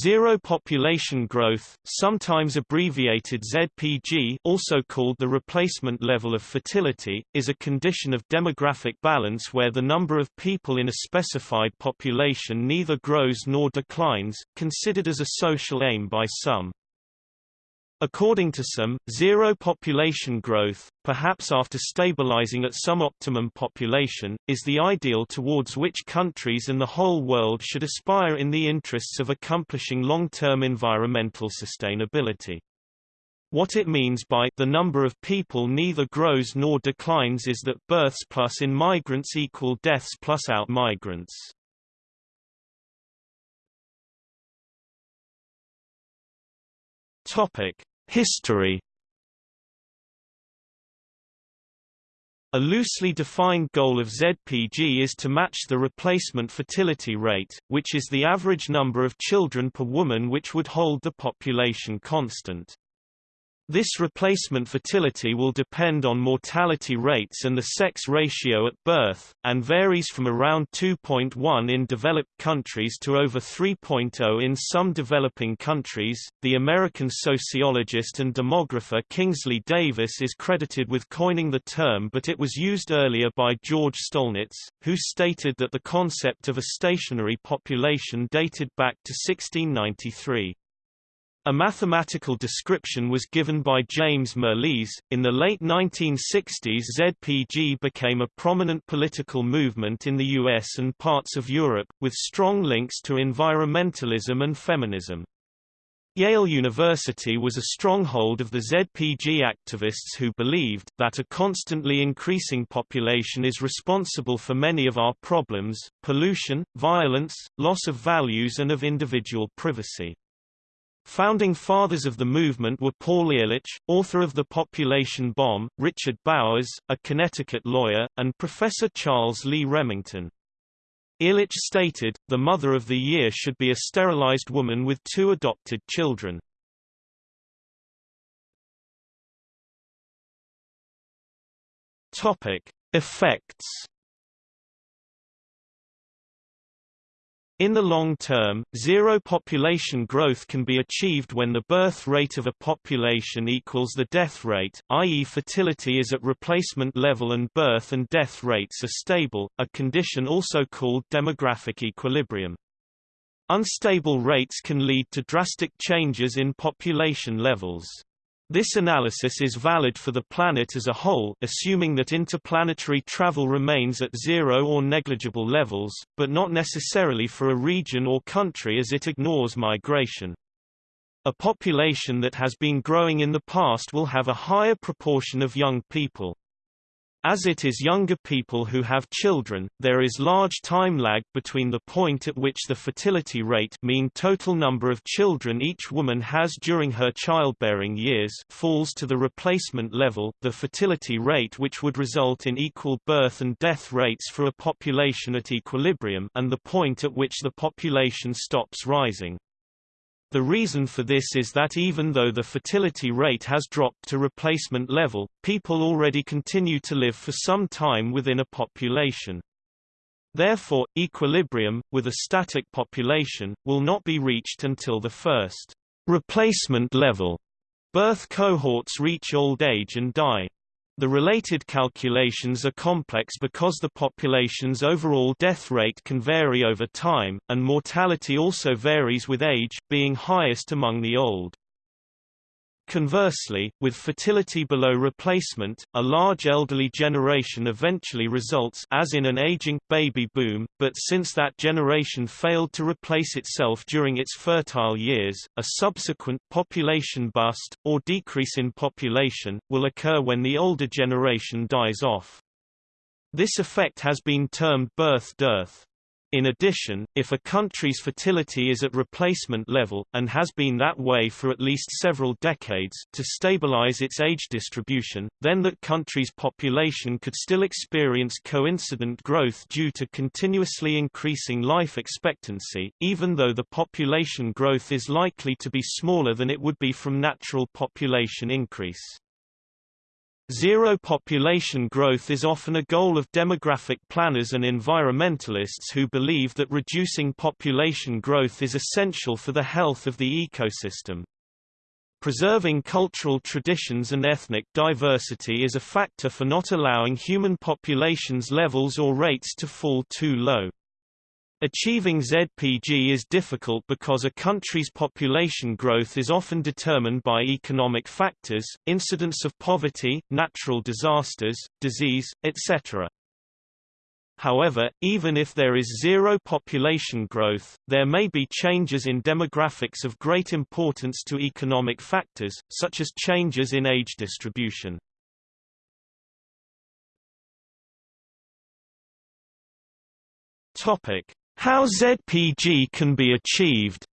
Zero population growth, sometimes abbreviated ZPG also called the replacement level of fertility, is a condition of demographic balance where the number of people in a specified population neither grows nor declines, considered as a social aim by some. According to some, zero population growth, perhaps after stabilizing at some optimum population, is the ideal towards which countries and the whole world should aspire in the interests of accomplishing long-term environmental sustainability. What it means by the number of people neither grows nor declines is that births plus in migrants equal deaths plus out migrants. Topic: History A loosely defined goal of ZPG is to match the replacement fertility rate, which is the average number of children per woman which would hold the population constant. This replacement fertility will depend on mortality rates and the sex ratio at birth, and varies from around 2.1 in developed countries to over 3.0 in some developing countries. The American sociologist and demographer Kingsley Davis is credited with coining the term, but it was used earlier by George Stolnitz, who stated that the concept of a stationary population dated back to 1693. A mathematical description was given by James Mirrlees. In the late 1960s, ZPG became a prominent political movement in the US and parts of Europe, with strong links to environmentalism and feminism. Yale University was a stronghold of the ZPG activists who believed that a constantly increasing population is responsible for many of our problems, pollution, violence, loss of values and of individual privacy. Founding fathers of the movement were Paul Ehrlich, author of The Population Bomb, Richard Bowers, a Connecticut lawyer, and Professor Charles Lee Remington. Ehrlich stated, the mother of the year should be a sterilized woman with two adopted children. Topic. Effects In the long term, zero population growth can be achieved when the birth rate of a population equals the death rate, i.e. fertility is at replacement level and birth and death rates are stable, a condition also called demographic equilibrium. Unstable rates can lead to drastic changes in population levels. This analysis is valid for the planet as a whole assuming that interplanetary travel remains at zero or negligible levels, but not necessarily for a region or country as it ignores migration. A population that has been growing in the past will have a higher proportion of young people. As it is younger people who have children, there is large time lag between the point at which the fertility rate mean total number of children each woman has during her childbearing years falls to the replacement level, the fertility rate which would result in equal birth and death rates for a population at equilibrium and the point at which the population stops rising. The reason for this is that even though the fertility rate has dropped to replacement level, people already continue to live for some time within a population. Therefore, equilibrium, with a static population, will not be reached until the first replacement level birth cohorts reach old age and die. The related calculations are complex because the population's overall death rate can vary over time, and mortality also varies with age, being highest among the old. Conversely, with fertility below replacement, a large elderly generation eventually results as in an aging, baby boom, but since that generation failed to replace itself during its fertile years, a subsequent population bust, or decrease in population, will occur when the older generation dies off. This effect has been termed birth dearth. In addition, if a country's fertility is at replacement level, and has been that way for at least several decades, to stabilize its age distribution, then that country's population could still experience coincident growth due to continuously increasing life expectancy, even though the population growth is likely to be smaller than it would be from natural population increase. Zero population growth is often a goal of demographic planners and environmentalists who believe that reducing population growth is essential for the health of the ecosystem. Preserving cultural traditions and ethnic diversity is a factor for not allowing human populations levels or rates to fall too low. Achieving ZPG is difficult because a country's population growth is often determined by economic factors, incidence of poverty, natural disasters, disease, etc. However, even if there is zero population growth, there may be changes in demographics of great importance to economic factors, such as changes in age distribution. Topic: how ZPG can be achieved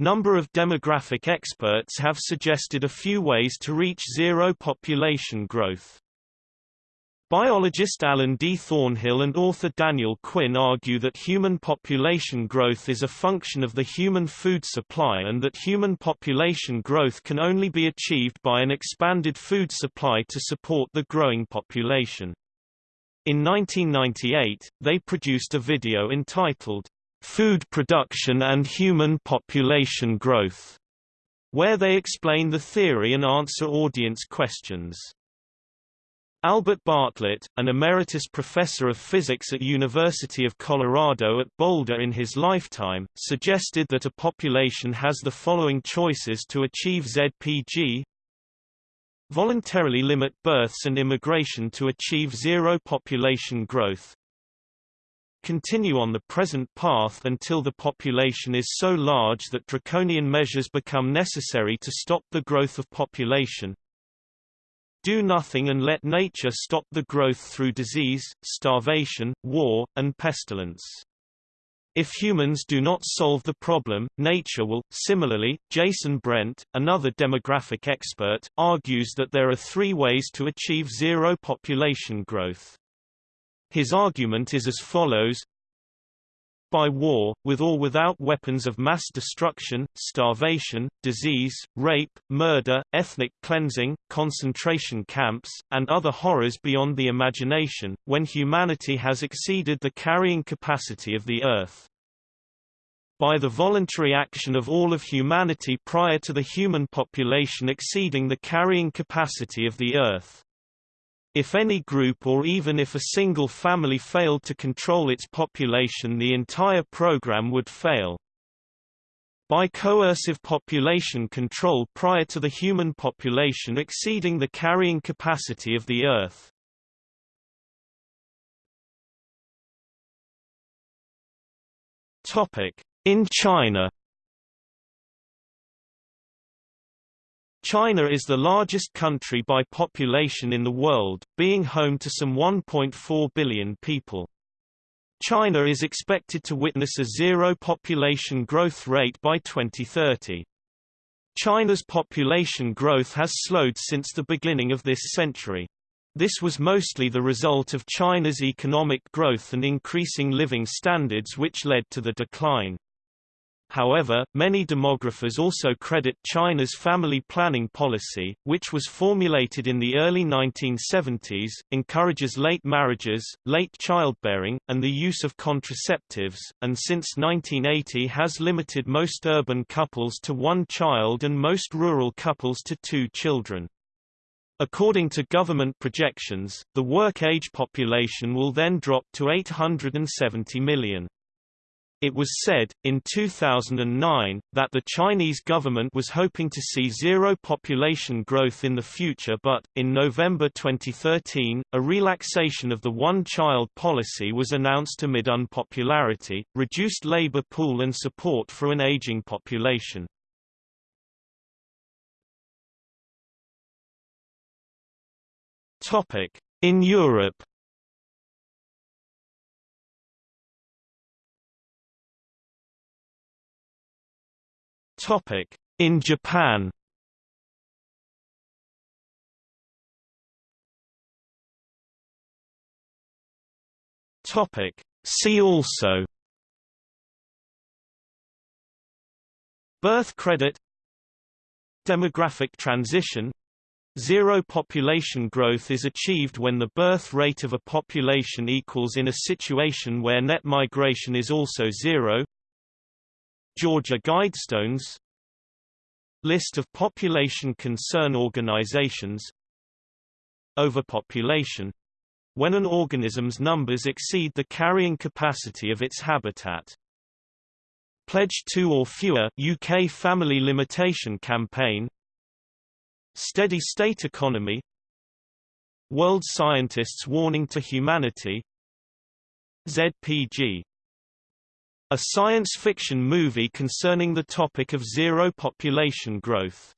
Number of demographic experts have suggested a few ways to reach zero population growth. Biologist Alan D. Thornhill and author Daniel Quinn argue that human population growth is a function of the human food supply and that human population growth can only be achieved by an expanded food supply to support the growing population. In 1998, they produced a video entitled, Food Production and Human Population Growth, where they explain the theory and answer audience questions. Albert Bartlett, an emeritus professor of physics at University of Colorado at Boulder in his lifetime, suggested that a population has the following choices to achieve ZPG Voluntarily limit births and immigration to achieve zero population growth. Continue on the present path until the population is so large that draconian measures become necessary to stop the growth of population. Do nothing and let nature stop the growth through disease, starvation, war, and pestilence. If humans do not solve the problem, nature will. Similarly, Jason Brent, another demographic expert, argues that there are three ways to achieve zero population growth. His argument is as follows by war, with or without weapons of mass destruction, starvation, disease, rape, murder, ethnic cleansing, concentration camps, and other horrors beyond the imagination, when humanity has exceeded the carrying capacity of the Earth. By the voluntary action of all of humanity prior to the human population exceeding the carrying capacity of the Earth. If any group or even if a single family failed to control its population the entire program would fail. By coercive population control prior to the human population exceeding the carrying capacity of the Earth. In China China is the largest country by population in the world, being home to some 1.4 billion people. China is expected to witness a zero population growth rate by 2030. China's population growth has slowed since the beginning of this century. This was mostly the result of China's economic growth and increasing living standards which led to the decline. However, many demographers also credit China's family planning policy, which was formulated in the early 1970s, encourages late marriages, late childbearing, and the use of contraceptives, and since 1980 has limited most urban couples to one child and most rural couples to two children. According to government projections, the work-age population will then drop to 870 million. It was said, in 2009, that the Chinese government was hoping to see zero population growth in the future but, in November 2013, a relaxation of the one-child policy was announced amid unpopularity, reduced labor pool and support for an aging population. In Europe Topic: In Japan. Topic: See also. Birth credit Demographic transition Zero population growth is achieved when the birth rate of a population equals in a situation where net migration is also zero. Georgia Guidestones List of population concern organizations Overpopulation when an organism's numbers exceed the carrying capacity of its habitat. Pledge 2 or fewer UK Family Limitation Campaign. Steady state economy. World scientists warning to humanity. ZPG a science fiction movie concerning the topic of zero population growth